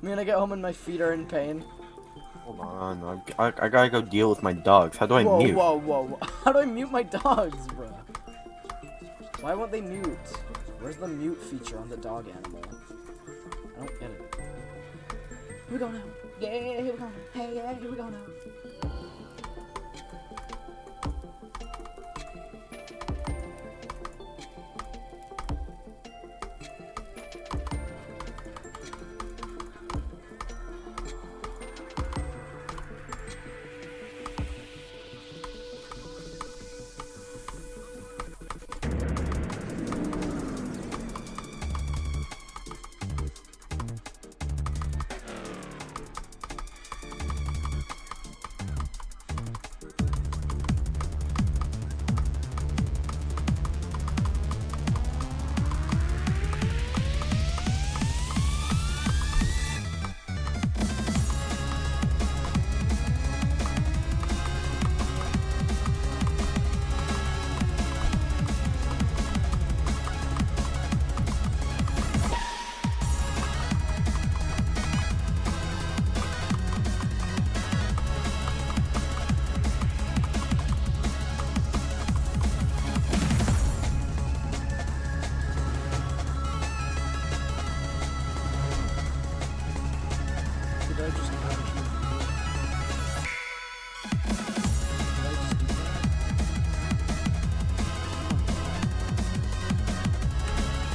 Me when I get home and my feet are in pain. Hold on, I, I, I gotta go deal with my dogs. How do I whoa, mute? Whoa, whoa, whoa. How do I mute my dogs, bro? Why won't they mute? Where's the mute feature on the dog animal? I don't get it. Here we go now. Yeah, here we go now. Hey, yeah, here we go now. prédios, cara.